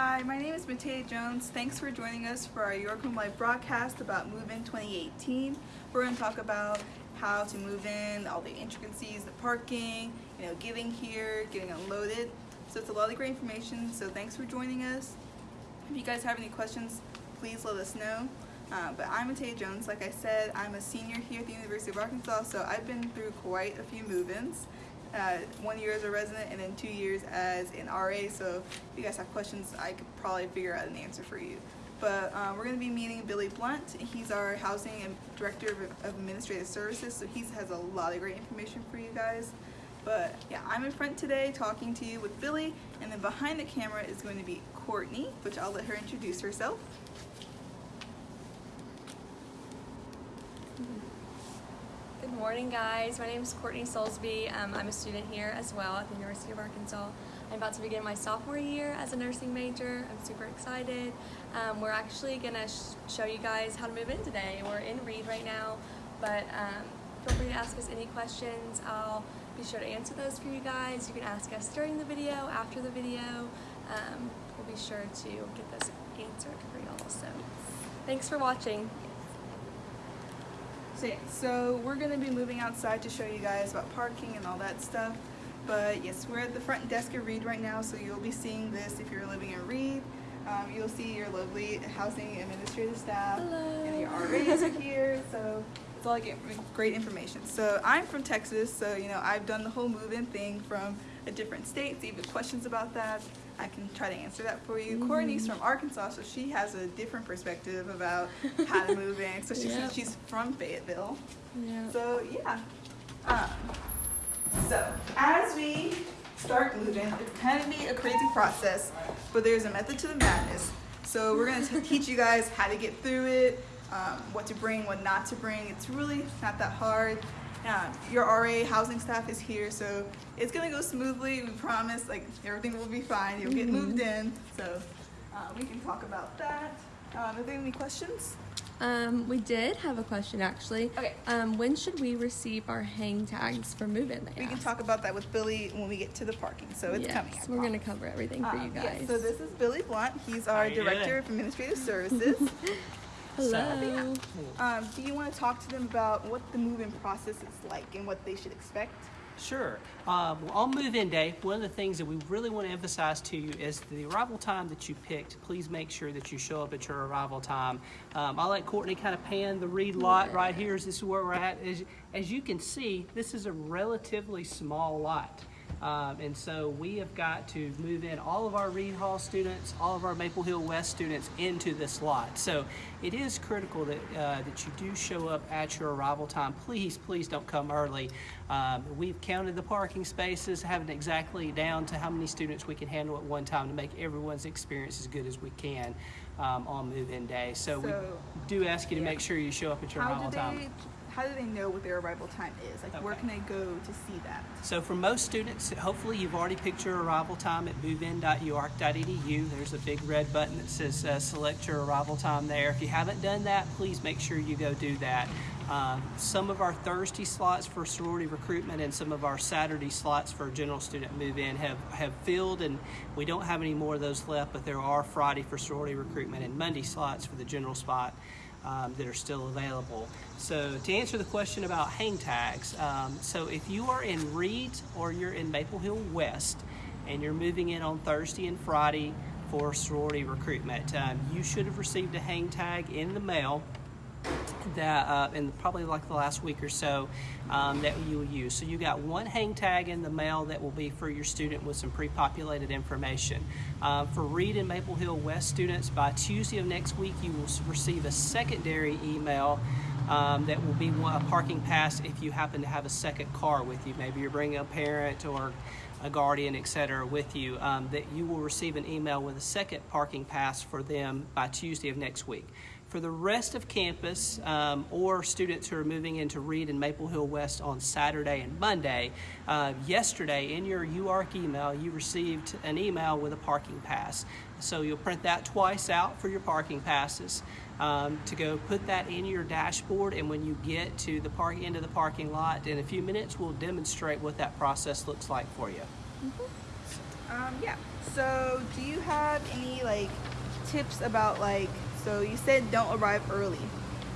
Hi, my name is Matea Jones. Thanks for joining us for our York Home Live broadcast about Move In 2018. We're going to talk about how to move in, all the intricacies, the parking, you know, getting here, getting unloaded. So it's a lot of great information. So thanks for joining us. If you guys have any questions, please let us know. Uh, but I'm Matea Jones. Like I said, I'm a senior here at the University of Arkansas, so I've been through quite a few move-ins. Uh, one year as a resident and then two years as an RA. So if you guys have questions, I could probably figure out an answer for you. But uh, we're going to be meeting Billy Blunt. He's our housing and director of administrative services, so he has a lot of great information for you guys. But yeah, I'm in front today talking to you with Billy, and then behind the camera is going to be Courtney, which I'll let her introduce herself. Good morning, guys. My name is Courtney Soulsby. Um, I'm a student here as well at the University of Arkansas. I'm about to begin my sophomore year as a nursing major. I'm super excited. Um, we're actually going to sh show you guys how to move in today. We're in Reid right now, but um, feel free to ask us any questions. I'll be sure to answer those for you guys. You can ask us during the video, after the video. Um, we'll be sure to get those answered for y'all. So thanks for watching. So yeah, so we're gonna be moving outside to show you guys about parking and all that stuff. But yes, we're at the front desk at Reid right now, so you'll be seeing this if you're living in Reid. Um, you'll see your lovely housing administrative staff Hello. and your RAs are here. So it's all like great information. So I'm from Texas, so you know I've done the whole move-in thing from a different state. So you have questions about that, I can try to answer that for you. Mm-hmm. Courtney's from Arkansas, so she has a different perspective about how to move in, especially Yep. since she's from Fayetteville. Yeah. So yeah. Um, so as we start moving, it's kind of be a crazy process, but there's a method to the madness. So we're gonna teach you guys how to get through it, um, what to bring, what not to bring. It's really not that hard. Um, your RA housing staff is here, so it's gonna go smoothly. We promise. Like everything will be fine. You'll get moved in. So uh, we can talk about that. Um, are there any questions? Um, we did have a question actually. Okay. Um, when should we receive our hang tags for move-in? They We can talk about that with Billy when we get to the parking. So it's yes, coming. I we're gonna cover everything for you Um, yeah, guys. so this is Billy Blunt. He's our you doing? director of administrative services. Hello. um, do you want to talk to them about what the move-in process is like and what they should expect? Sure. Um, well, on move-in day, one of the things that we really want to emphasize to you is the arrival time that you picked. Please make sure that you show up at your arrival time. Um, I'll let Courtney kind of pan the Reid lot right here. This is where we're at. As, as you can see, this is a relatively small lot. Um, and so we have got to move in all of our Reid Hall students, all of our Maple Hill West students into this lot. So it is critical that, uh, that you do show up at your arrival time. Please, please don't come early. Um, we've counted the parking spaces, haven't exactly down to how many students we can handle at one time to make everyone's experience as good as we can um, on move-in day. So, we do ask you to yeah. make sure you show up at your How arrival time. How do they know what their arrival time is? Like, where can they go to see that? So for most students, hopefully you've already picked your arrival time at movein.uark.edu. There's a big red button that says uh, select your arrival time there. If you haven't done that, please make sure you go do that. Um, some of our Thursday slots for sorority recruitment and some of our Saturday slots for general student move-in have, have filled and we don't have any more of those left, but there are Friday for sorority recruitment and Monday slots for the general spot um, that are still available. So to answer the question about hang tags, um, so if you are in Reid or you're in Maple Hill West and you're moving in on Thursday and Friday for sorority recruitment, um, you should have received a hang tag in the mail that uh, in probably like the last week or so um, that you will use. So you got one hang tag in the mail that will be for your student with some pre-populated information. Uh, for Reid and Maple Hill West students, by Tuesday of next week, you will receive a secondary email um, that will be a parking pass if you happen to have a second car with you. Maybe you're bringing a parent or a guardian, et cetera, with you, um, that you will receive an email with a second parking pass for them by Tuesday of next week. For the rest of campus um, or students who are moving into Reid and Maple Hill West on Saturday and Monday, uh, yesterday in your UARK email, you received an email with a parking pass. So you'll print that twice out for your parking passes um, to go put that in your dashboard. And when you get to the park end of the parking lot in a few minutes, we'll demonstrate what that process looks like for you. Um, yeah. So, do you have any like tips about like? So you said don't arrive early.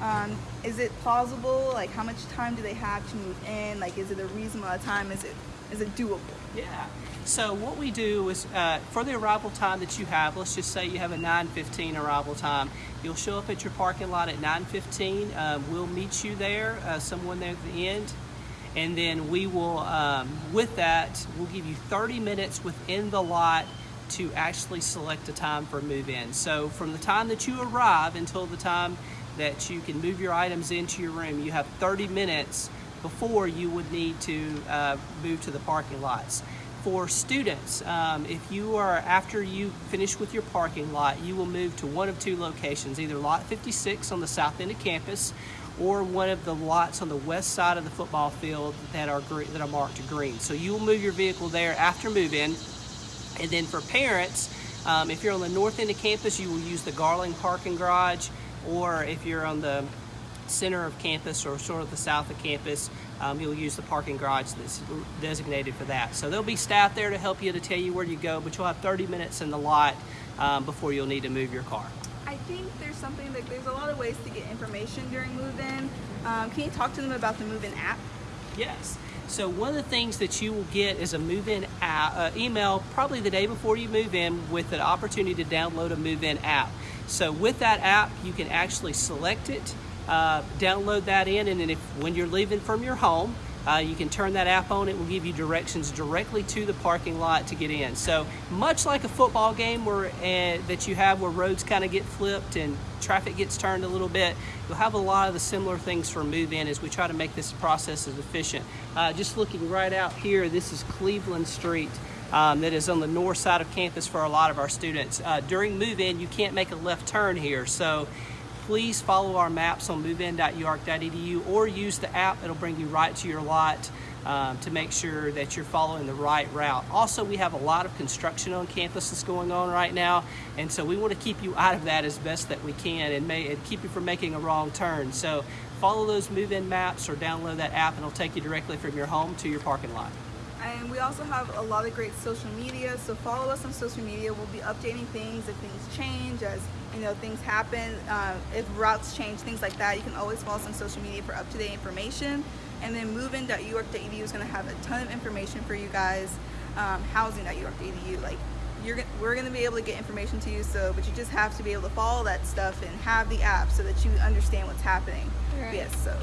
Um, is it plausible? Like, how much time do they have to move in? Like, is it a reasonable time? Is it is it doable? Yeah. So what we do is uh, for the arrival time that you have, let's just say you have a 9:15 arrival time. You'll show up at your parking lot at 9:15. Um, we'll meet you there, uh, someone there at the end, and then we will, um, with that, we'll give you 30 minutes within the lot to actually select a time for move-in. So from the time that you arrive until the time that you can move your items into your room, you have 30 minutes before you would need to uh, move to the parking lots. For students, um, if you are, after you finish with your parking lot, you will move to one of two locations, either lot 56 on the south end of campus or one of the lots on the west side of the football field that are, that are marked green. So you will move your vehicle there after move-in. And then for parents, um, if you're on the north end of campus, you will use the Garland parking garage, or if you're on the center of campus or sort of the south of campus, um, you'll use the parking garage that's designated for that. So there'll be staff there to help you to tell you where you go, but you'll have 30 minutes in the lot um, before you'll need to move your car. I think there's something like there's a lot of ways to get information during move-in. Um, can you talk to them about the move-in app? Yes. So one of the things that you will get is a move-in uh, email probably the day before you move in with an opportunity to download a move-in app. So with that app, you can actually select it, uh, download that in, and then if when you're leaving from your home, uh, you can turn that app on. It will give you directions directly to the parking lot to get in. So much like a football game where uh, that you have where roads kind of get flipped and traffic gets turned a little bit, you'll have a lot of the similar things for move in as we try to make this process as efficient. Uh, just looking right out here, this is Cleveland Street. Um, that is on the north side of campus for a lot of our students. Uh, during move in, you can't make a left turn here. So please follow our maps on movein.uark.edu or use the app. It'll bring you right to your lot um, to make sure that you're following the right route. Also, we have a lot of construction on campus that's going on right now, and so we want to keep you out of that as best that we can and, may, and keep you from making a wrong turn. So follow those move-in maps or download that app, and it'll take you directly from your home to your parking lot. And we also have a lot of great social media. So follow us on social media. We'll be updating things if things change, as you know, things happen. Uh, if routes change, things like that. You can always follow us on social media for up-to-date information. And then movein.uark.edu is going to have a ton of information for you guys. Um, housing.uark.edu, like you're we're going to be able to get information to you. So, but you just have to be able to follow that stuff and have the app so that you understand what's happening. Right. Yes. So.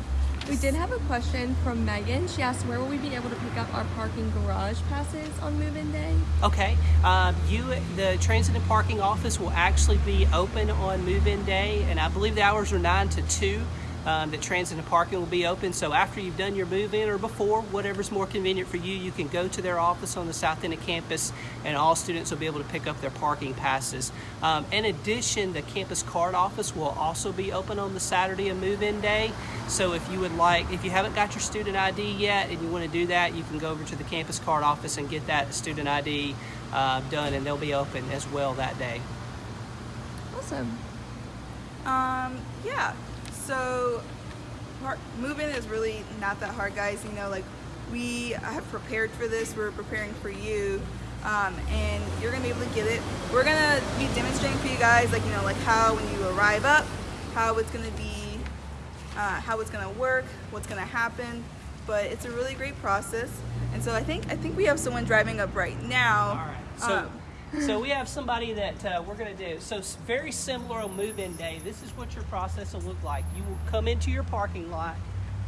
We did have a question from Megan. She asked, "Where will we be able to pick up our parking garage passes on move-in day?" Okay, um, you, the transit and parking office will actually be open on move-in day, and I believe the hours are nine to two. Um, that transit and parking will be open. So after you've done your move-in or before, whatever's more convenient for you, you can go to their office on the south end of campus, and all students will be able to pick up their parking passes. Um, in addition, the campus card office will also be open on the Saturday of move-in day. So if you would like, if you haven't got your student ID yet and you want to do that, you can go over to the campus card office and get that student ID uh, done, and they'll be open as well that day. Awesome. Um, yeah. So, moving is really not that hard, guys. You know, like we have prepared for this. We're preparing for you, um, and you're gonna be able to get it. We're gonna be demonstrating for you guys, like you know, like how when you arrive up, how it's gonna be, uh, how it's gonna work, what's gonna happen. But it's a really great process, and so I think I think we have someone driving up right now. All right. So, Um, so we have somebody that uh, we're going to do. So very similar on move-in day. This is what your process will look like. You will come into your parking lot.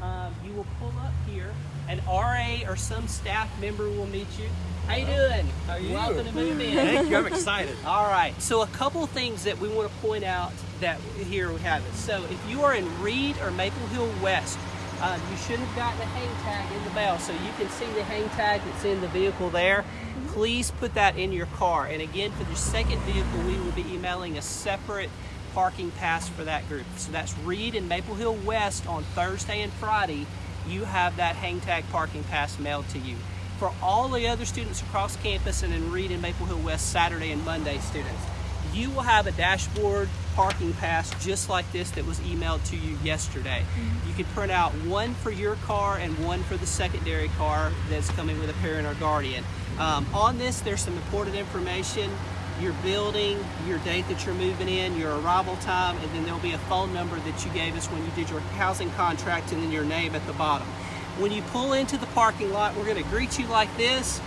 Um, you will pull up here. An RA or some staff member will meet you. How you doing? How are you? Welcome to move in. Thank you. I'm excited. All right. So a couple things that we want to point out that here we have it. So if you are in Reid or Maple Hill West, uh, you should have gotten a hang tag in the bell. So you can see the hang tag that's in the vehicle there. Please put that in your car. And again, for the second vehicle, we will be emailing a separate parking pass for that group. So that's Reid and Maple Hill West on Thursday and Friday. You have that hang tag parking pass mailed to you. For all the other students across campus and in Reid and Maple Hill West Saturday and Monday students, you will have a dashboard parking pass just like this that was emailed to you yesterday. You can print out one for your car and one for the secondary car that's coming with a parent or guardian. Um, on this, there's some important information your building, your date that you're moving in, your arrival time, and then there'll be a phone number that you gave us when you did your housing contract, and then your name at the bottom. When you pull into the parking lot, we're going to greet you like this.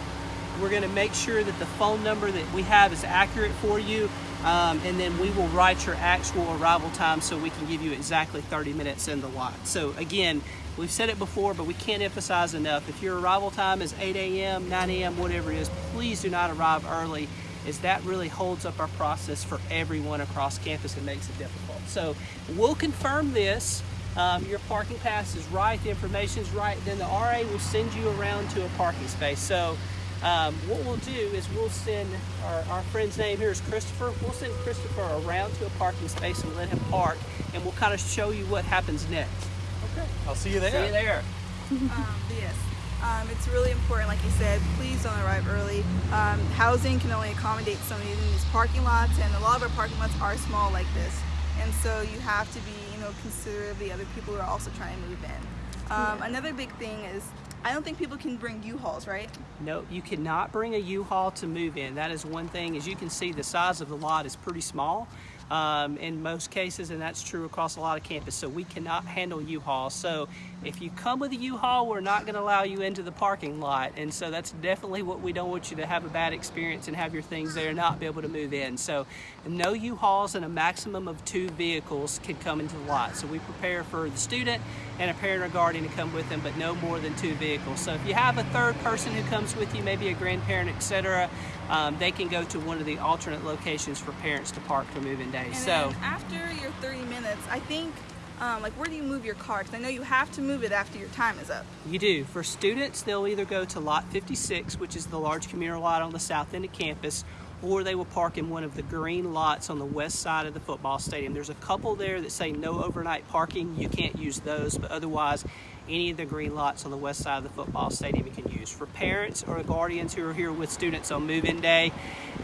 We're going to make sure that the phone number that we have is accurate for you, um, and then we will write your actual arrival time so we can give you exactly 30 minutes in the lot. So again, we've said it before, but we can't emphasize enough. If your arrival time is 8 a.m., 9 a.m., whatever it is, please do not arrive early is that really holds up our process for everyone across campus and makes it difficult. So we'll confirm this. Um, your parking pass is right, the information is right, then the RA will send you around to a parking space. So um, what we'll do is we'll send our, our friend's name here is Christopher. We'll send Christopher around to a parking space and let him park, and we'll kind of show you what happens next. Okay, I'll see you there. See you there. um, yes. Um, it's really important, like you said, please don't arrive early. Um, housing can only accommodate so many in these parking lots, and a lot of our parking lots are small like this. And so you have to be, you know, considerate of the other people who are also trying to move in. Um, Another big thing is, I don't think people can bring U-Hauls, right? No, you cannot bring a U-Haul to move in. That is one thing. As you can see, the size of the lot is pretty small um, in most cases, and that's true across a lot of campus. So we cannot handle U-Haul. So if you come with a U-Haul, we're not going to allow you into the parking lot. And so that's definitely what we don't want you to have a bad experience and have your things there and not be able to move in. So no U-Hauls and a maximum of two vehicles can come into the lot. So we prepare for the student and a parent or guardian to come with them, but no more than two vehicles. So if you have a third person who comes with you, maybe a grandparent, etc., um, they can go to one of the alternate locations for parents to park for move-in days. And so after your 30 minutes, I think, um, like, where do you move your car? Because I know you have to move it after your time is up. You do. For students, they'll either go to lot 56, which is the large communal lot on the south end of campus, or they will park in one of the green lots on the west side of the football stadium. There's a couple there that say no overnight parking. You can't use those, but otherwise, any of the green lots on the west side of the football stadium you can use. For parents or guardians who are here with students on move-in day,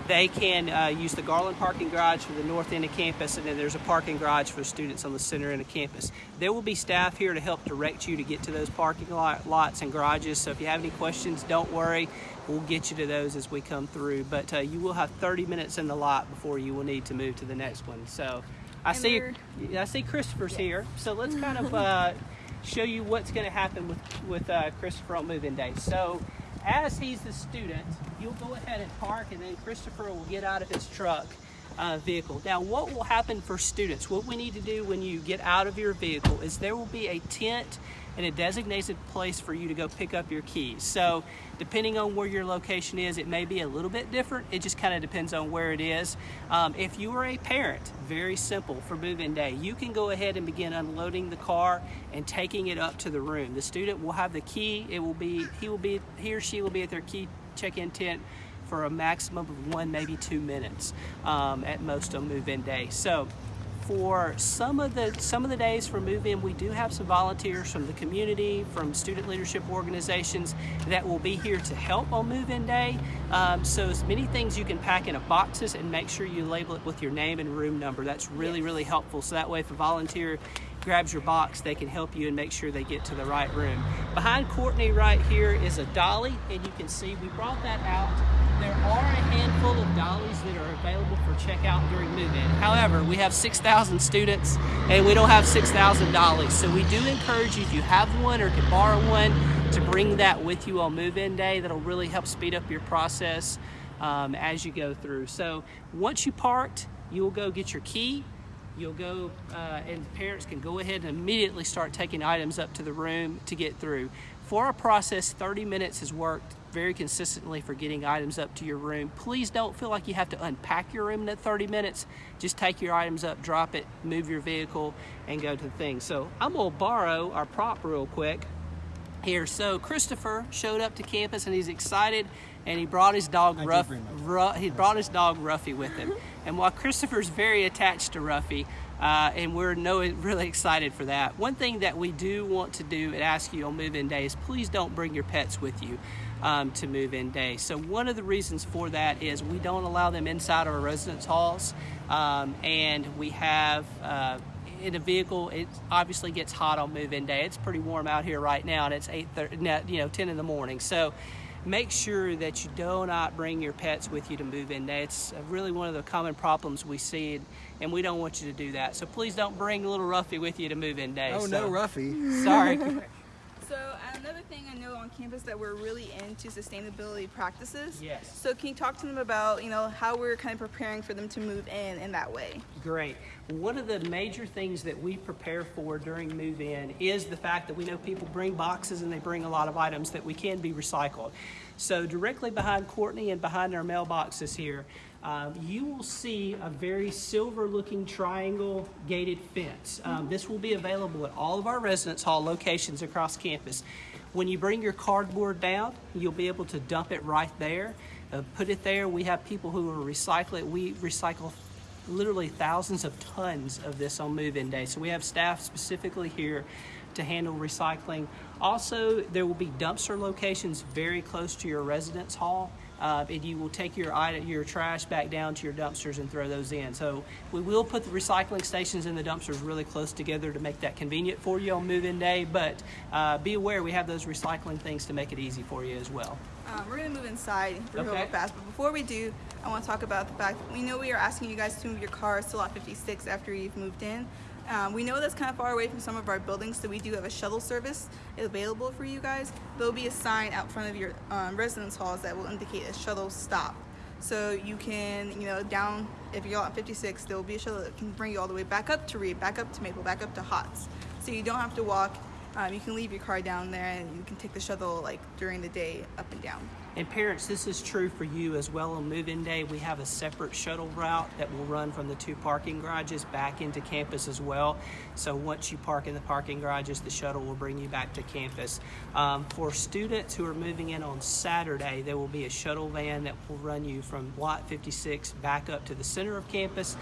they can uh, use the Garland parking garage for the north end of campus, and then there's a parking garage for students on the center end of campus. There will be staff here to help direct you to get to those parking lot, lots and garages, so if you have any questions, don't worry. We'll get you to those as we come through, but uh, you will have 30 minutes in the lot before you will need to move to the next one. So I And see, I see Christopher's here, so let's kind of uh, show you what's going to happen with with uh, Christopher on move-in day. So as he's the student, you'll go ahead and park, and then Christopher will get out of his truck uh, vehicle. Now, what will happen for students? What we need to do when you get out of your vehicle is there will be a tent and a designated place for you to go pick up your keys. So, depending on where your location is, it may be a little bit different. It just kind of depends on where it is. Um, if you are a parent, very simple for move-in day. You can go ahead and begin unloading the car and taking it up to the room. The student will have the key. It will be he will be he or she will be at their key check-in tent for a maximum of one, maybe two minutes um, at most on move-in day. So for some of the some of the days for move-in, we do have some volunteers from the community, from student leadership organizations that will be here to help on move-in day. Um, so as many things you can pack in a boxes and make sure you label it with your name and room number. That's really really helpful. So that way, if a volunteer grabs your box, they can help you and make sure they get to the right room. Behind Courtney right here is a dolly, and you can see we brought that out. There are a handful of dollies that are available for checkout during move-in. However, we have 6,000 students and we don't have 6,000 dollies. So we do encourage you if you have one or can borrow one to bring that with you on move-in day. That'll really help speed up your process um, as you go through. So once you parked, you will go get your key. You'll go, uh, and parents can go ahead and immediately start taking items up to the room to get through. For our process, 30 minutes has worked very consistently for getting items up to your room. Please don't feel like you have to unpack your room in that 30 minutes. Just take your items up, drop it, move your vehicle, and go to the thing. So I'm gonna borrow our prop real quick here. So Christopher showed up to campus and he's excited, and he brought his dog Ruff. Ru- he brought his dog Ruffy with him. and while Christopher's very attached to Ruffy, uh, and we're no, really excited for that. One thing that we do want to do and ask you on move-in day is please don't bring your pets with you um, to move-in day. So one of the reasons for that is we don't allow them inside our residence halls, um, and we have. Uh, in a vehicle, it obviously gets hot on move-in day. It's pretty warm out here right now, and it's eight thirty, you know, ten in the morning. So, make sure that you do not bring your pets with you to move in day. It's really one of the common problems we see, and we don't want you to do that. So please don't bring little Ruffy with you to move in day. Oh, So- no, Ruffy. Sorry. Another thing I know on campus that we're really into sustainability practices. Yes. So can you talk to them about you know how we're kind of preparing for them to move in in that way? Great. One of the major things that we prepare for during move in is the fact that we know people bring boxes and they bring a lot of items that we can be recycled. So, directly behind Courtney and behind our mailboxes here, um, you will see a very silver looking triangle gated fence. Um, this will be available at all of our residence hall locations across campus. When you bring your cardboard down, you'll be able to dump it right there. Uh, put it there. We have people who recycle it. We recycle literally thousands of tons of this on move-in day. So we have staff specifically here to handle recycling. Also, there will be dumpster locations very close to your residence hall. Uh, and you will take your item, your trash back down to your dumpsters and throw those in. So we will put the recycling stations and the dumpsters really close together to make that convenient for you on move-in day. But uh, be aware we have those recycling things to make it easy for you as well. Um, we're gonna move inside real Okay. fast, but before we do, I want to talk about the fact we know we are asking you guys to move your cars to lot 56 after you've moved in. Um, we know that's kind of far away from some of our buildings, so we do have a shuttle service available for you guys. There'll be a sign out front of your um, residence halls that will indicate a shuttle stop. So you can, you know, down if you're on 56, there will be a shuttle that can bring you all the way back up to Reid, back up to Maple, back up to Hotz. So you don't have to walk. Um, you can leave your car down there, and you can take the shuttle like during the day up and down. And parents, this is true for you as well on move-in day. We have a separate shuttle route that will run from the two parking garages back into campus as well. So once you park in the parking garages, the shuttle will bring you back to campus. Um, for students who are moving in on Saturday, there will be a shuttle van that will run you from Lot 56 back up to the center of campus.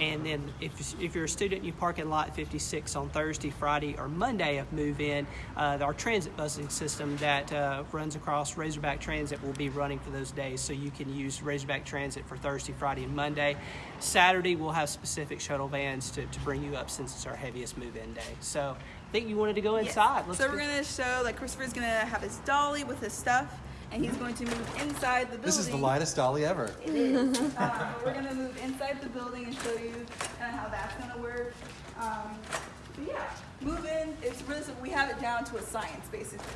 And then if, if you're a student you park in lot 56 on Thursday, Friday, or Monday of move in, uh, our transit busing system that uh, runs across Razorback Transit will be running for those days. So you can use Razorback Transit for Thursday, Friday, and Monday. Saturday, we'll have specific shuttle vans to, to bring you up since it's our heaviest move in day. So I think you wanted to go Yes. inside. Let's so go- we're gonna show like Christopher's gonna have his dolly with his stuff, and he's going to move inside the building. This is the lightest dolly ever. It is. um, we're gonna move inside the building and show you kind of how that's gonna work. Um, but yeah, move in. It's really simple. We have it down to a science basically.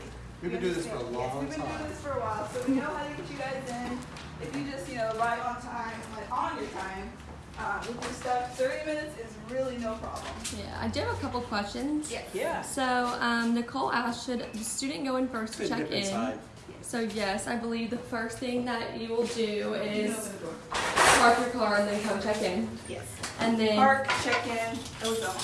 We've been doing this for a understand- yes, long we've been time. doing this for a while, so we know how to get you guys in. If you just you know arrive on time, like on your time. Uh, with your stuff, 30 minutes is really no problem. Yeah, I do have a couple questions. Yes. Yeah. So um, Nicole asked, should the student go in first to check in? So yes, I believe the first thing that you will do is open the door. park your car and then come check in. Yes. And then Park, check in, ozone.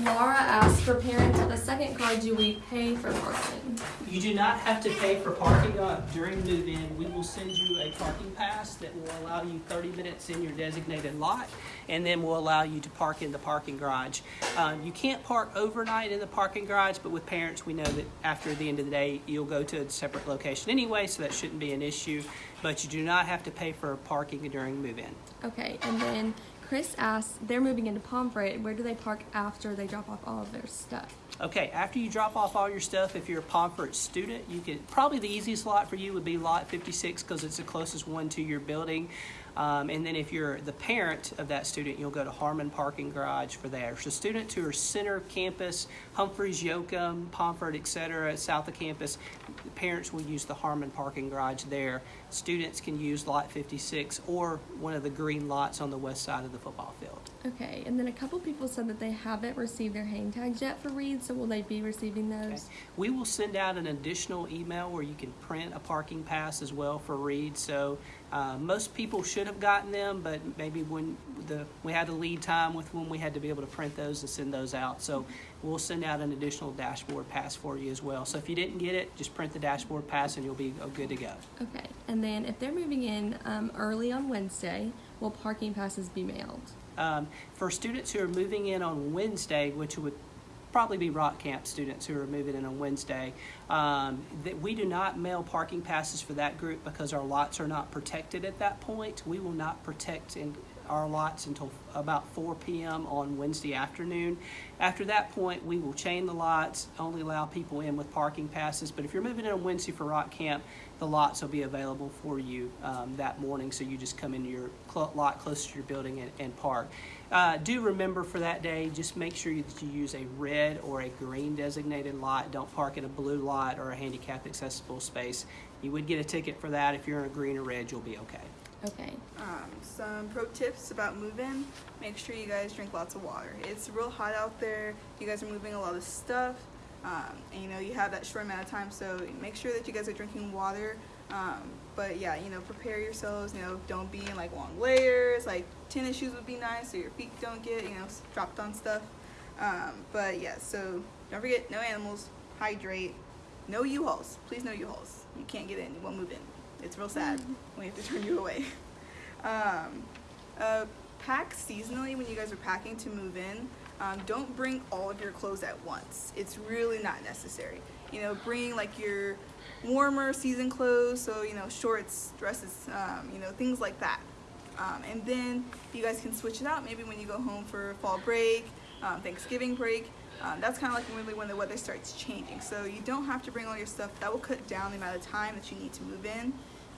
Laura asked for parents of the second car, do we pay for parking? You do not have to pay for parking uh, during move-in. We will send you a parking pass that will allow you 30 minutes in your designated lot, and then will allow you to park in the parking garage. Um, you can't park overnight in the parking garage, but with parents, we know that after the end of the day, you'll go to a separate location anyway, so that shouldn't be an issue. But you do not have to pay for parking during move-in. Okay, and then Chris asked, they're moving into Pomfret. Where do they park after they drop off all of their stuff? Okay, after you drop off all your stuff, if you're a Pomfret student, you can probably the easiest lot for you would be lot 56 because it's the closest one to your building. Um, and then if you're the parent of that student, you'll go to Harmon Parking Garage for there. So students who are center of campus, Humphreys, Yoakum, Pomfret, et cetera, south of campus, the parents will use the Harmon Parking Garage there. Students can use lot 56 or one of the green lots on the west side of the football field. Okay, and then a couple people said that they haven't received their hang tags yet for Reid, so will they be receiving those? We will send out an additional email where you can print a parking pass as well for Reid. So uh, most people should have gotten them, but maybe when the we had the lead time with when we had to be able to print those and send those out. So we'll send out an additional dashboard pass for you as well. So if you didn't get it, just print the dashboard pass and you'll be uh, good to go. Okay, and then if they're moving in um, early on Wednesday, will parking passes be mailed? Um, for students who are moving in on Wednesday, which would probably be Rock Camp students who are moving in on Wednesday, um, that we do not mail parking passes for that group because our lots are not protected at that point. We will not protect and our lots until about 4 p.m. on Wednesday afternoon. After that point, we will chain the lots, only allow people in with parking passes. But if you're moving in on Wednesday for Rock Camp, the lots will be available for you um, that morning. So you just come into your cl- lot close to your building and, and park. Uh, do remember for that day, just make sure that you use a red or a green designated lot. Don't park in a blue lot or a handicap accessible space. You would get a ticket for that. If you're in a green or red, you'll be okay. Okay. Um, some pro tips about moving. Make sure you guys drink lots of water. It's real hot out there. You guys are moving a lot of stuff. Um, and you know, you have that short amount of time, so make sure that you guys are drinking water. Um, but yeah, you know, prepare yourselves. You know, don't be in like long layers. Like tennis shoes would be nice, so your feet don't get you know dropped on stuff. Um, but yeah, so don't forget, no animals. Hydrate. No U-Hauls. Please no U-Hauls. You can't get in. You won't move in. It's real sad we have to turn you away. Um, uh, pack seasonally when you guys are packing to move in. Um, don't bring all of your clothes at once. It's really not necessary. You know, bring like your warmer season clothes, so you know, shorts, dresses, um, you know, things like that. Um, and then you guys can switch it out. Maybe when you go home for fall break, um, Thanksgiving break. Um, that's kind of like really when the weather starts changing. So you don't have to bring all your stuff. That will cut down the amount of time that you need to move in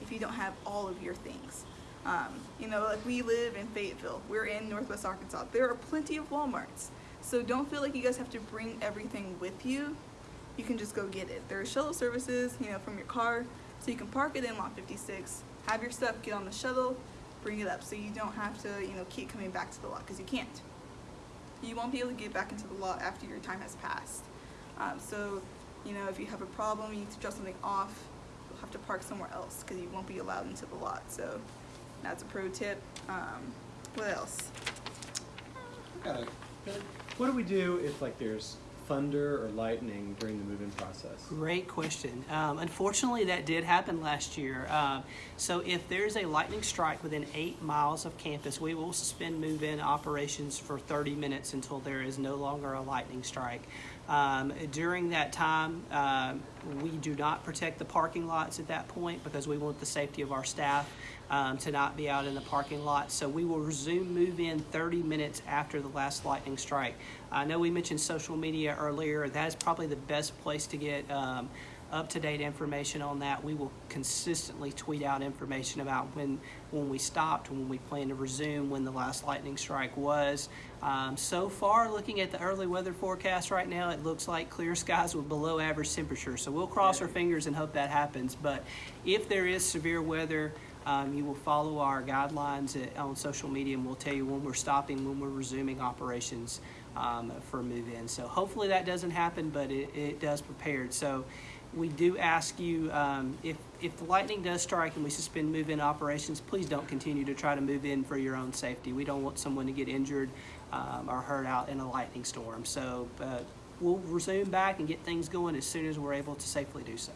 if you don't have all of your things. Um, you know, like we live in Fayetteville. We're in Northwest Arkansas. There are plenty of Walmarts. So don't feel like you guys have to bring everything with you. You can just go get it. There are shuttle services, you know, from your car. So you can park it in lot 56, have your stuff, get on the shuttle, bring it up. So you don't have to, you know, keep coming back to the lot because you can't. You won't be able to get back into the lot after your time has passed. Um, so, you know, if you have a problem, you need to drop something off, have to park somewhere else because you won't be allowed into the lot. So that's a pro tip. Um, what else? Got. What do we do if like there's thunder or lightning during the move-in process? Great question. Um, unfortunately, that did happen last year. Um, so, if there's a lightning strike within eight miles of campus, we will suspend move in operations for 30 minutes until there is no longer a lightning strike. Um, during that time, um, we do not protect the parking lots at that point because we want the safety of our staff um, to not be out in the parking lot. So we will resume move in 30 minutes after the last lightning strike. I know we mentioned social media earlier. That is probably the best place to get um, up to date information on that. We will consistently tweet out information about when when we stopped, when we plan to resume, when the last lightning strike was. Um, so far, looking at the early weather forecast right now, it looks like clear skies with below average temperature. So we'll cross our fingers and hope that happens. But if there is severe weather, um, you will follow our guidelines at, on social media, and we'll tell you when we're stopping, when we're resuming operations um, for move-in. So hopefully that doesn't happen, but it, it does prepared. So we do ask you um, if if the lightning does strike and we suspend move-in operations, please don't continue to try to move in for your own safety. We don't want someone to get injured um, or hurt out in a lightning storm. So uh, we'll resume back and get things going as soon as we're able to safely do so.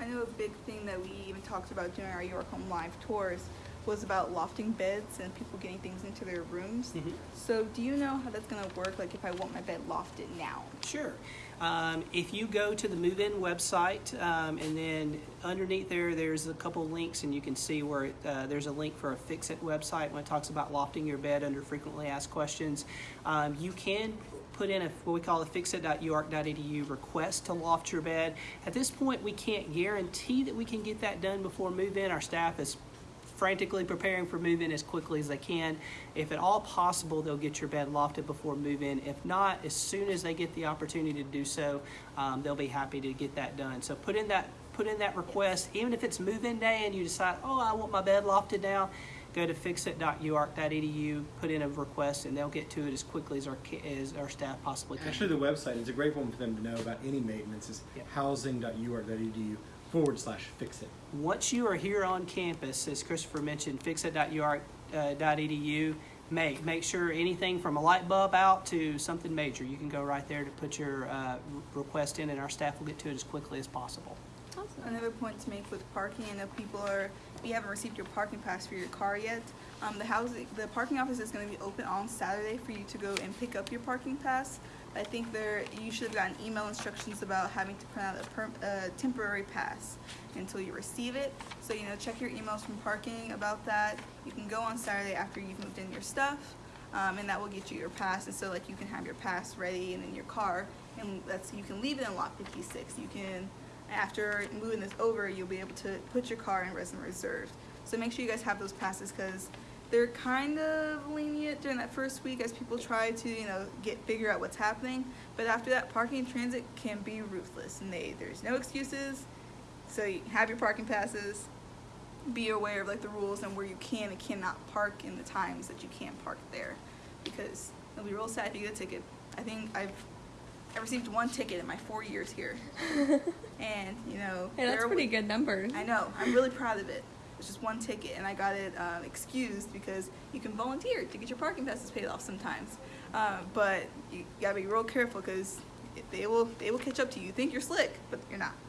I know a big thing that we even talked about during our York Home Live tours was about lofting beds and people getting things into their rooms. Mhm. So do you know how that's gonna work? Like if I want my bed lofted now? Sure. Um, if you go to the move-in website um, and then underneath there, there's a couple links and you can see where it, uh, there's a link for a Fix-It website when it talks about lofting your bed under frequently asked questions. Um, you can put in a what we call a fixit.uark.edu request to loft your bed. At this point, we can't guarantee that we can get that done before move-in. Our staff is frantically preparing for move-in as quickly as they can. If at all possible, they'll get your bed lofted before move-in. If not, as soon as they get the opportunity to do so, um, they'll be happy to get that done. So put in that put in that request, even if it's move-in day and you decide, oh, I want my bed lofted now. Go to fixit.uark.edu, put in a request, and they'll get to it as quickly as our as our staff possibly can. Actually, the website is a great one for them to know about any maintenance. Is Yep. housing.uark.edu forward slash fix it. Once you are here on campus, as Christopher mentioned, fixit.uark.edu, make, make sure anything from a light bulb out to something major, you can go right there to put your uh, request in and our staff will get to it as quickly as possible. Awesome. Another point to make with parking, I know people are, if you haven't received your parking pass for your car yet, um, the housing, the parking office is gonna be open on Saturday for you to go and pick up your parking pass. I think there you should have gotten email instructions about having to print out a per, uh, temporary pass until you receive it. So you know, check your emails from parking about that. You can go on Saturday after you've moved in your stuff, um, and that will get you your pass. And so like you can have your pass ready and in your car, and that's you can leave it in lot 56. You can after moving this over, you'll be able to put your car in resident reserved. So make sure you guys have those passes because they're kind of lenient during that first week as people try to, you know, get figure out what's happening. But after that, parking and transit can be ruthless, and they there's no excuses. So you have your parking passes. Be aware of like the rules and where you can and cannot park in the times that you can't park there, because it'll be real sad if you get a ticket. I think I've I received one ticket in my four years here, and you know Hey, that's pretty good number. I know. I'm really proud of it. It's just one ticket, and I got it um, excused because you can volunteer to get your parking passes paid off sometimes. Um, but you gotta be real careful because they will they will catch up to you. You think you're slick, but you're not.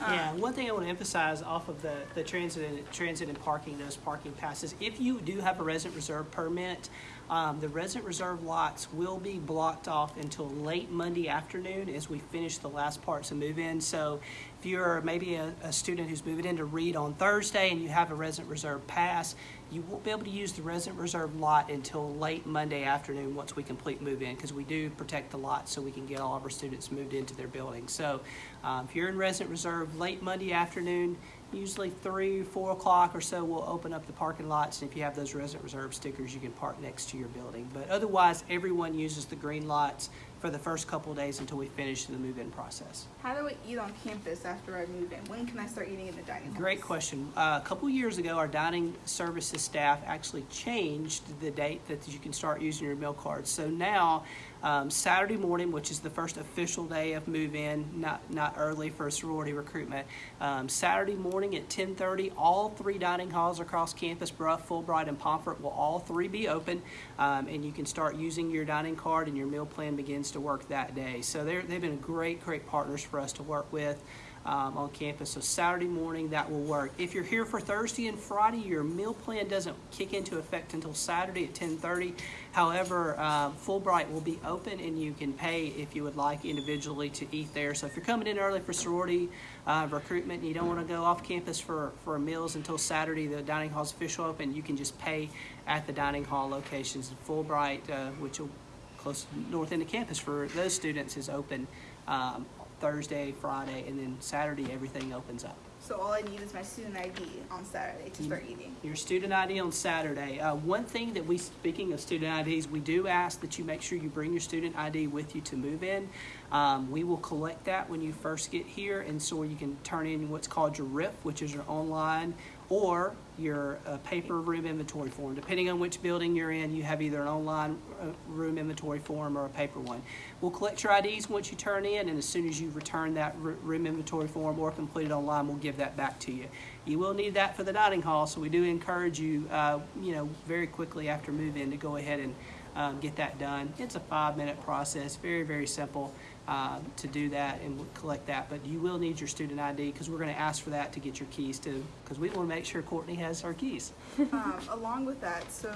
Yeah, Um, one thing I want to emphasize off of the, the transit and, transit and parking, those parking passes, if you do have a resident reserve permit, um, the resident reserve lots will be blocked off until late Monday afternoon as we finish the last parts of move-in. So if you're maybe a, a student who's moving in to Reid on Thursday and you have a resident reserve pass, you won't be able to use the resident reserve lot until late Monday afternoon once we complete move-in, because we do protect the lot so we can get all of our students moved into their building. So um, if you're in resident reserve late Monday afternoon, usually three, four o'clock or so, we'll open up the parking lots. And if you have those resident reserve stickers, you can park next to your building. But otherwise, everyone uses the green lots for the first couple of days until we finish the move-in process. How do I eat on campus after I move in? When can I start eating in the dining hall? Great question. Uh, a couple years ago, our dining services staff actually changed the date that you can start using your meal cards. So now, um, Saturday morning, which is the first official day of move-in, not not early for sorority recruitment. Um, Saturday morning at 10:30, all three dining halls across campus, Brough, Fulbright, and Pomfret, will all three be open, um, and you can start using your dining card, and your meal plan begins to work that day. So they've been great, great partners for us to work with um, on campus. So Saturday morning, that will work. If you're here for Thursday and Friday, your meal plan doesn't kick into effect until Saturday at 10:30. However, um, Fulbright will be open, and you can pay if you would like individually to eat there. So if you're coming in early for sorority uh, recruitment and you don't want to go off campus for, for meals until Saturday, the dining hall's official open, you can just pay at the dining hall locations. And Fulbright, uh, which will close north end of campus for those students, is open um, Thursday, Friday, and then Saturday everything opens up. So all I need is my student ID on Saturday to start eating. Your student ID on Saturday. Uh, one thing that we, speaking of student IDs, we do ask that you make sure you bring your student ID with you to move in. Um, we will collect that when you first get here, and so you can turn in what's called your RIF, which is your online or your uh, paper room inventory form. Depending on which building you're in, you have either an online uh, room inventory form or a paper one. We'll collect your IDs once you turn in, and as soon as you return that room inventory form or complete it online, we'll give that back to you. You will need that for the dining hall, so we do encourage you, uh, you know, very quickly after move-in to go ahead and um, get that done. It's a five-minute process, very, very simple uh, to do that and collect that. But you will need your student ID because we're going to ask for that to get your keys too, because we want to make sure Courtney has her keys. um, along with that, so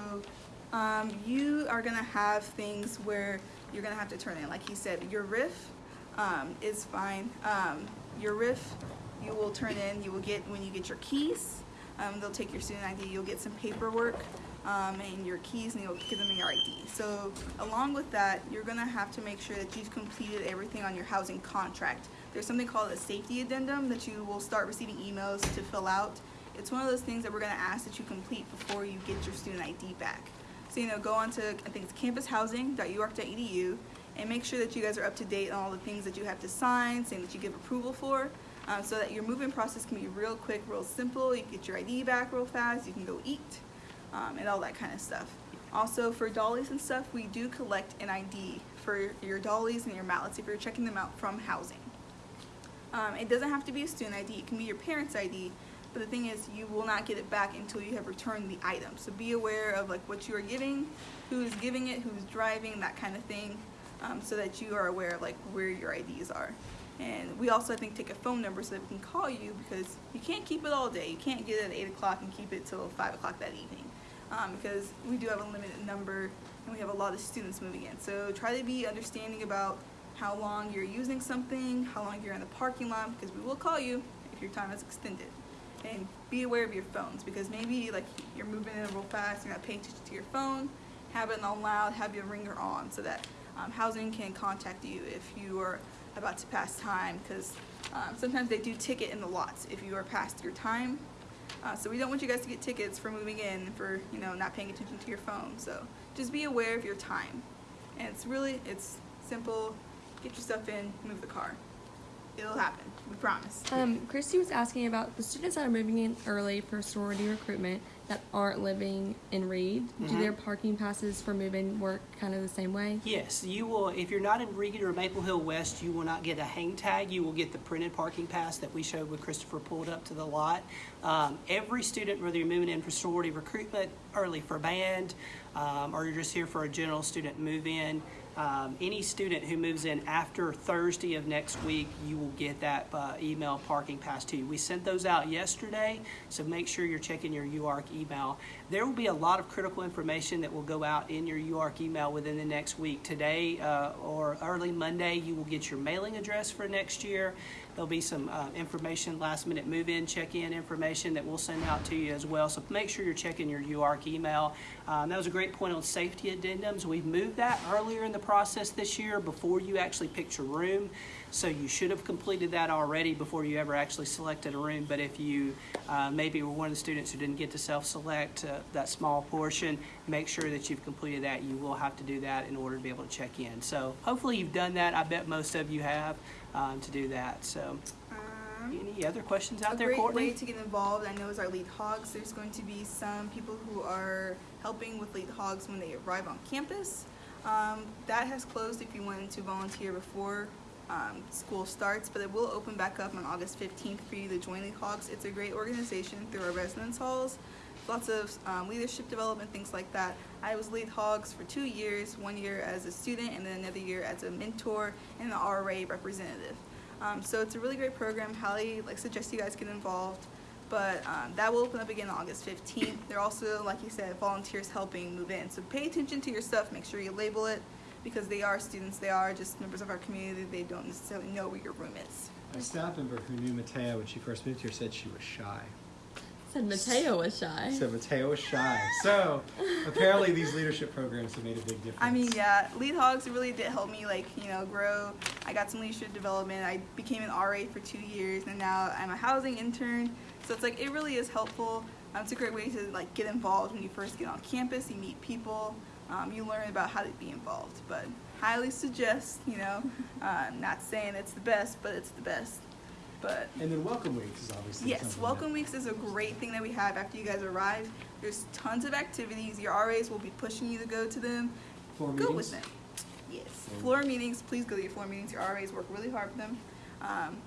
um, you are gonna have things where you're gonna have to turn in, like he said, your RIF um, is fine. Um, your RIF, you will turn in, you will get, when you get your keys, um, they'll take your student ID, you'll get some paperwork um, and your keys, and you'll give them your ID. So along with that, you're gonna have to make sure that you've completed everything on your housing contract. There's something called a safety addendum that you will start receiving emails to fill out. It's one of those things that we're gonna ask that you complete before you get your student ID back. So, you know, go on to, I think it's campushousing.uark.edu and make sure that you guys are up to date on all the things that you have to sign, saying that you give approval for, um, so that your moving process can be real quick, real simple. You get your ID back real fast, you can go eat, um, and all that kind of stuff. Also, for dollies and stuff, we do collect an ID for your dollies and your mallets if you're checking them out from housing. Um, it doesn't have to be a student ID, it can be your parent's ID, but the thing is, you will not get it back until you have returned the item. So be aware of like what you are giving, who's giving it, who's driving, that kind of thing, um, so that you are aware of like where your IDs are. And we also, I think, take a phone number so that we can call you because you can't keep it all day. You can't get it at 8 o'clock and keep it till 5 o'clock that evening. Um, because we do have a limited number and we have a lot of students moving in. So try to be understanding about how long you're using something, how long you're in the parking lot, because we will call you if your time is extended. And be aware of your phones because maybe like you're moving in real fast, you're not paying attention to your phone. Have it on loud, have your ringer on so that um, housing can contact you if you are about to pass time because um, sometimes they do ticket in the lots if you are past your time. Uh, so we don't want you guys to get tickets for moving in for you know not paying attention to your phone. So just be aware of your time, and it's really it's simple. Get your stuff in, move the car. It'll happen. We promise. Um, Christy was asking about the students that are moving in early for sorority recruitment that aren't living in Reid. Do Mhm. their parking passes for moving work kind of the same way? Yes, you will, if you're not in Reid or Maple Hill West, you will not get a hang tag. You will get the printed parking pass that we showed when Christopher pulled up to the lot. Um, every student, whether you're moving in for sorority recruitment, early for band, um, or you're just here for a general student move-in, um, any student who moves in after Thursday of next week, you will get that uh, email parking pass to you. We sent those out yesterday, so make sure you're checking your UARK email. There will be a lot of critical information that will go out in your UARK email within the next week. Today uh, or early Monday, you will get your mailing address for next year. There'll be some uh, information, last minute move in, check in information that we'll send out to you as well. So make sure you're checking your UARK email. Um, that was a great point on safety addendums. We've moved that earlier in the process this year before you actually picked your room. So you should have completed that already before you ever actually selected a room. But if you uh, maybe were one of the students who didn't get to self-select uh, that small portion, make sure that you've completed that. You will have to do that in order to be able to check in. So hopefully you've done that. I bet most of you have um, to do that. So Um, any other questions out a there, great Courtney? way to get involved, I know, is our lead hogs. There's going to be some people who are helping with lead hogs when they arrive on campus. Um, that has closed if you wanted to volunteer before um, school starts, but it will open back up on August 15th for you to join lead hogs. It's a great organization through our residence halls. Lots of um, leadership development, things like that. I was lead hogs for two years, one year as a student and then another year as a mentor and an RA representative. Um, so it's a really great program. Hallie like suggests you guys get involved, but um, that will open up again on August 15th. They're also, like you said, volunteers helping move in. So pay attention to your stuff. Make sure you label it because they are students. They are just members of our community. They don't necessarily know where your room is. A staff member who knew Matea when she first moved here said she was shy. Said Mateo was shy. So Mateo was shy. So apparently these leadership programs have made a big difference. I mean, yeah, lead hogs really did help me like you know grow. I got some leadership development. I became an RA for two years, and now I'm a housing intern. So it's like it really is helpful. Um, it's a great way to like get involved when you first get on campus. You meet people. Um, you learn about how to be involved. But highly suggest. You know, uh, not saying it's the best, but it's the best. But And then welcome weeks is obviously Yes, welcome that- weeks is a great thing that we have after you guys arrive. There's tons of activities. Your RAs will be pushing you to go to them. Floor go meetings? with them. Yes, floor meetings. Please go to your floor meetings. Your RAs work really hard for them. Um,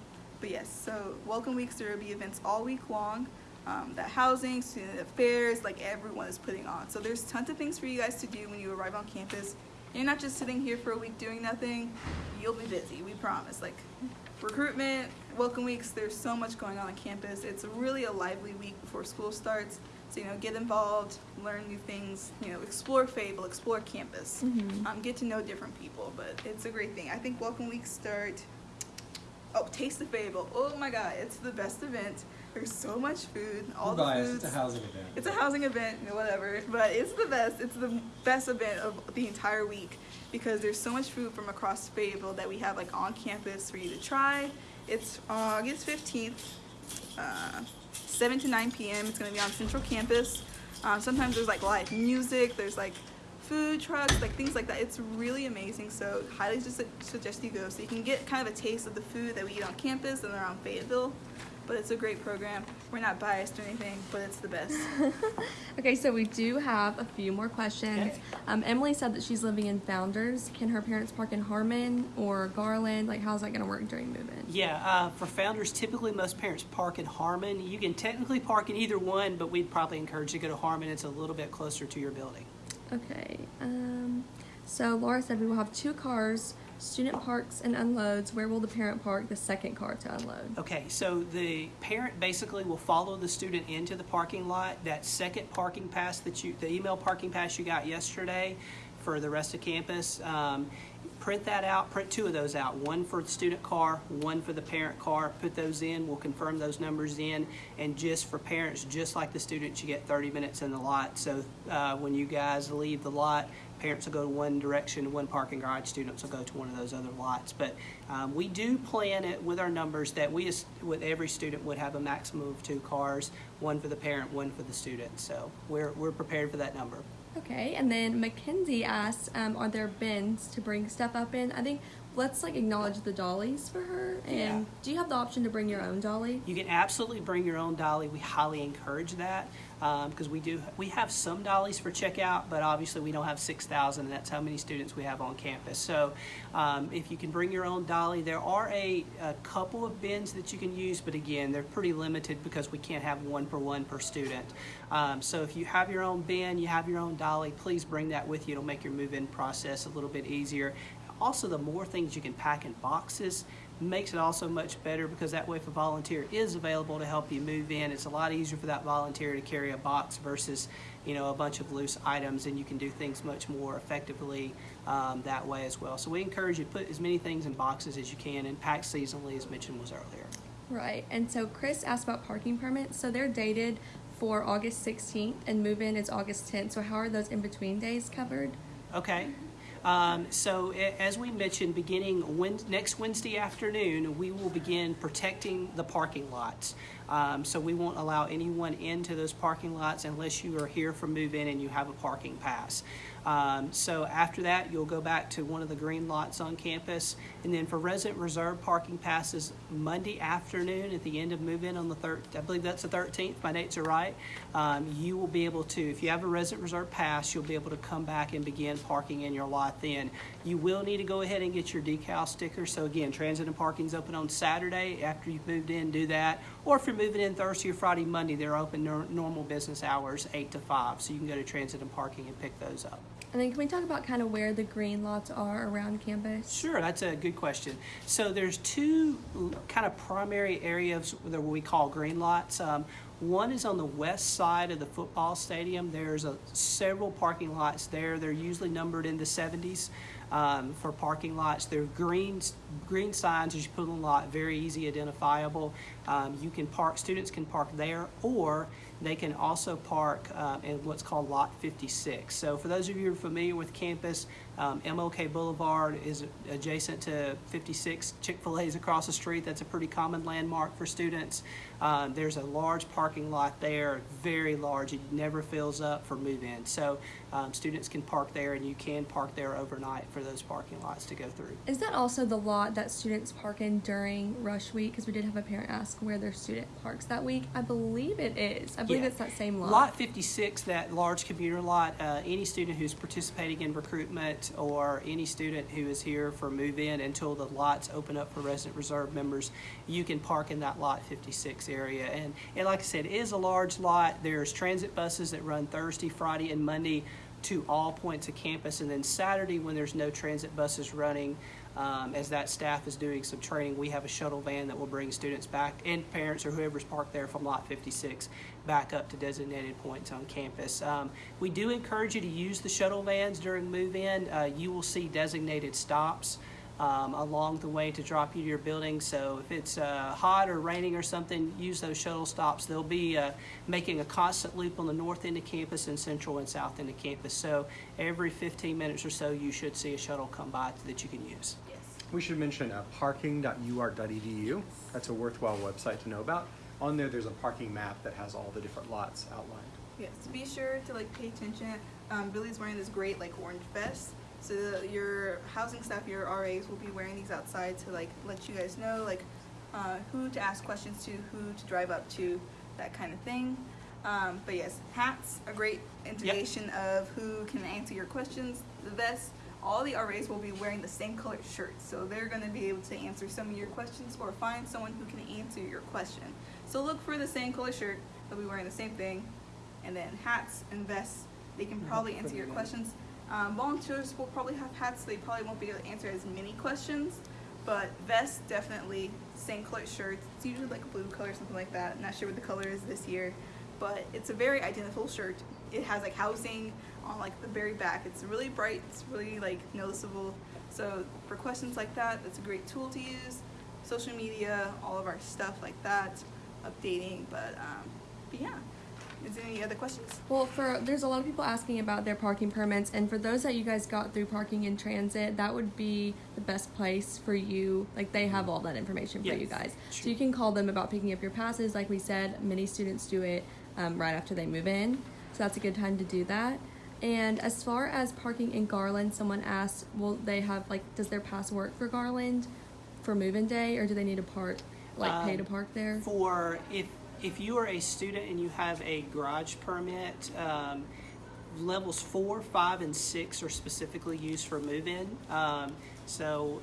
but yes, so welcome weeks there will be events all week long. Um, that housing, student affairs, like everyone is putting on. So there's tons of things for you guys to do when you arrive on campus. You're not just sitting here for a week doing nothing. You'll be busy. We promise. Like recruitment, welcome weeks. There's so much going on on campus. It's really a lively week before school starts. So you know, get involved, learn new things. You know, explore Fable, explore campus, Mhm. um, get to know different people. But it's a great thing. I think welcome weeks start. Oh, Taste the Fable. Oh my God, it's the best event. There's so much food. All the biased, foods. it's a housing event. It's a housing event, whatever, but it's the best. It's the best event of the entire week because there's so much food from across Fayetteville that we have like on campus for you to try. It's August 15th, uh, 7 to 9 p.m. It's going to be on Central Campus. Um, sometimes there's like live music, there's like food trucks, like things like that. It's really amazing. So highly just suggest you go so you can get kind of a taste of the food that we eat on campus and around Fayetteville. But it's a great program. We're not biased or anything, but it's the best. Okay, so we do have a few more questions. Okay. Um, Emily said that she's living in Founders. Can her parents park in Harmon or Garland? Like, how's that going to work during move-in? Yeah, uh, for founders, typically most parents park in Harmon. You can technically park in either one, but we'd probably encourage you to go to Harmon. It's a little bit closer to your building. Okay. Um, so Laura said we will have two cars student parks and unloads, where will the parent park the second car to unload? Okay, so the parent basically will follow the student into the parking lot. That second parking pass that you, the email parking pass you got yesterday for the rest of campus, um, print that out, print two of those out, one for the student car, one for the parent car. Put those in, we'll confirm those numbers in. And just for parents, just like the students, you get 30 minutes in the lot. So uh, when you guys leave the lot, parents will go to one direction, one parking garage, students will go to one of those other lots. But um, we do plan it with our numbers that we, with every student would have a maximum of two cars, one for the parent, one for the student. So we're, we're prepared for that number. Okay, and then Mackenzie asked, um, are there bins to bring stuff up in? I think let's like acknowledge the dollies for her. And Yeah. do you have the option to bring your own dolly? You can absolutely bring your own dolly. We highly encourage that because we do we have some dollies for checkout, but obviously we don't have six thousand, and that's how many students we have on campus. So um, if you can bring your own dolly, there are a, a couple of bins that you can use, but again, they're pretty limited because we can't have one per one per student. Um, so if you have your own bin, you have your own dolly, please bring that with you. It'll make your move-in process a little bit easier. Also, the more things you can pack in boxes makes it also much better because that way if a volunteer is available to help you move in, it's a lot easier for that volunteer to carry a box versus, you know, a bunch of loose items and you can do things much more effectively um, that way as well. So we encourage you to put as many things in boxes as you can and pack seasonally as mentioned was earlier. Right. And so Chris asked about parking permits. So they're dated for August 16th and move in is August 10th. So how are those in between days covered? Okay. Um, so as we mentioned, beginning next Wednesday afternoon, we will begin protecting the parking lots. Um, so we won't allow anyone into those parking lots unless you are here for move-in and you have a parking pass. Um, so after that, you'll go back to one of the green lots on campus. And then for resident reserve parking passes, Monday afternoon at the end of move-in on the third, I believe that's the 13th, my dates are right. Um, you will be able to, if you have a resident reserve pass, you'll be able to come back and begin parking in your lot then. You will need to go ahead and get your decal sticker. So again, transit and parking's open on Saturday. After you've moved in, do that. Or if you're moving in Thursday or Friday, Monday, they're open nor- normal business hours, 8 to 5. So you can go to transit and parking and pick those up. And then can we talk about kind of where the green lots are around campus? Sure, that's a good question. So there's two kind of primary areas that we call green lots. Um, one is on the west side of the football stadium. There's a, several parking lots there. They're usually numbered in the 70s um, for parking lots. They're green green signs as you put on the lot, very easy identifiable. Um, you can park. Students can park there, or they can also park um, in what's called Lot 56. So for those of you who are familiar with campus, um, MLK Boulevard is adjacent to 56. Chick-fil-A is across the street. That's a pretty common landmark for students. Um, there's a large parking lot there, very large. It never fills up for move-in. So um, students can park there, and you can park there overnight for those parking lots to go through. Is that also the lot that students park in during rush week? Because we did have a parent ask where their student parks that week. I believe it is. I believe Yeah. it's that same lot. Lot 56, that large commuter lot, uh, any student who's participating in recruitment or any student who is here for move-in until the lots open up for resident reserve members, you can park in that Lot 56 area. And, and like I said, it is a large lot. There's transit buses that run Thursday, Friday, and Monday to all points of campus. And then Saturday, when there's no transit buses running, um, as that staff is doing some training, we have a shuttle van that will bring students back and parents or whoever's parked there from Lot 56 back up to designated points on campus. Um, we do encourage you to use the shuttle vans during move-in. Uh, you will see designated stops um, along the way to drop you to your building. So if it's uh, hot or raining or something, use those shuttle stops. They'll be uh, making a constant loop on the north end of campus and central and south end of campus. So every 15 minutes or so, you should see a shuttle come by that you can use. Yes. We should mention uh, parking.uark.edu. That's a worthwhile website to know about. On there, there's a parking map that has all the different lots outlined. Yes, be sure to like pay attention. Um, Billy's wearing this great like orange vest. So the, your housing staff, your RAs will be wearing these outside to like let you guys know like uh, who to ask questions to, who to drive up to, that kind of thing. Um, but yes, hats a great indication of who can answer your questions. The vest, all the RAs will be wearing the same colored shirts, so they're going to be able to answer some of your questions or find someone who can answer your question. So look for the same color shirt. They'll be wearing the same thing, and then hats and vests. They can probably answer your questions. Um, volunteers will probably have hats, so they probably won't be able to answer as many questions. But vests, definitely. Same color shirts. It's usually like a blue color, or something like that. I'm Not sure what the color is this year, but it's a very identical shirt. It has like housing on like the very back. It's really bright. It's really like noticeable. So for questions like that, that's a great tool to use. Social media, all of our stuff like that, updating. But um, but yeah. Is there any other questions? Well, for there's a lot of people asking about their parking permits, and for those that you guys got through parking in transit, that would be the best place for you. Like they have all that information for you Yes, guys, so you can call them about picking up your passes. Like we said, many students do it um, right after they move in, so that's a good time to do that. And as far as parking in Garland, someone asked, will they have like, does their pass work for Garland for move-in day, or do they need to park, like pay to Um, park there? For if if you are a student and you have a garage permit, um, levels four, five, and six are specifically used for move-in. Um, so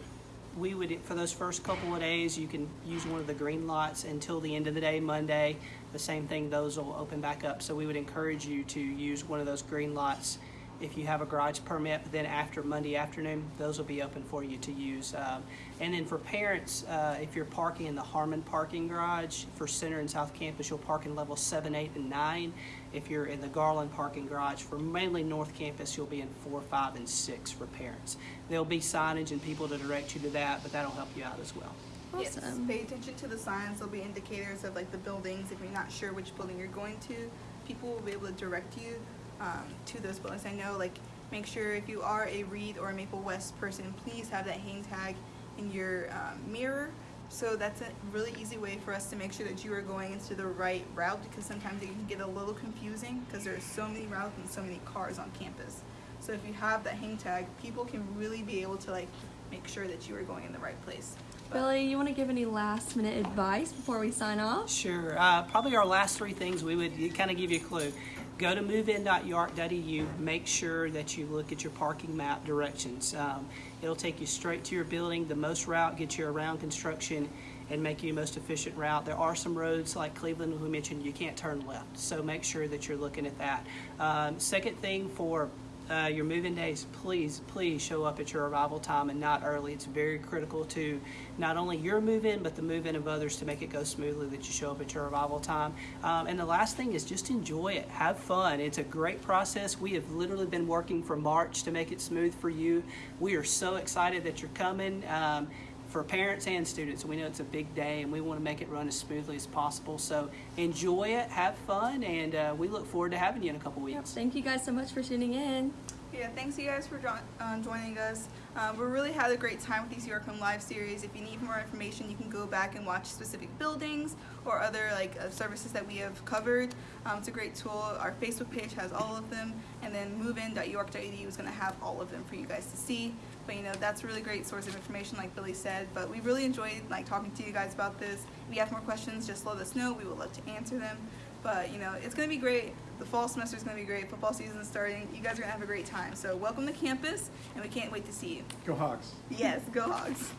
we would for those first couple of days you can use one of the green lots until the end of the day Monday. The same thing; those will open back up. So we would encourage you to use one of those green lots if you have a garage permit. But then after Monday afternoon, those will be open for you to use. Um, and then for parents, uh, if you're parking in the Harmon parking garage for Center and South Campus, you'll park in level seven, eight, and nine. If you're in the Garland parking garage for mainly North Campus, you'll be in four, five, and six for parents. There'll be signage and people to direct you to that, but that'll help you out as well. Yes, Awesome. pay attention to the signs. There'll be indicators of like the buildings. If you're not sure which building you're going to, people will be able to direct you um, to those buildings. I know, like, make sure if you are a Reid or a Maple West person, please have that hang tag in your um, mirror. So that's a really easy way for us to make sure that you are going into the right route because sometimes it can get a little confusing because there's so many routes and so many cars on campus. So if you have that hang tag, people can really be able to like make sure that you are going in the right place. But- Billy, you want to give any last minute advice before we sign off? Sure. Uh, probably our last three things we would kind of give you a clue. Go to movein.uark.edu. Make sure that you look at your parking map directions. Um, it'll take you straight to your building. The most route gets you around construction and make you the most efficient route. There are some roads like Cleveland, we mentioned, you can't turn left. So make sure that you're looking at that. Um, second thing for uh, your move-in days, please, please show up at your arrival time and not early. It's very critical to not only your move-in, but the move-in of others to make it go smoothly that you show up at your arrival time. Um, and the last thing is just enjoy it. Have fun. It's a great process. We have literally been working for March to make it smooth for you. We are so excited that you're coming. Um, for parents and students, we know it's a big day and we want to make it run as smoothly as possible. So enjoy it, have fun, and uh, we look forward to having you in a couple weeks. Thank you guys so much for tuning in. Yeah, thanks you guys for jo- uh, joining us. Um, we really had a great time with these UARK Home Live series. If you need more information, you can go back and watch specific buildings or other like uh, services that we have covered. Um, it's a great tool. Our Facebook page has all of them, and then movein.uark.edu is going to have all of them for you guys to see. But you know that's a really great source of information, like Billy said. But we really enjoyed like talking to you guys about this. If you have more questions, just let us know. We would love to answer them. But you know, it's gonna be great. The fall semester is gonna be great. Football season is starting. You guys are gonna have a great time. So welcome to campus, and we can't wait to see you. Go Hawks. Yes, go Hogs.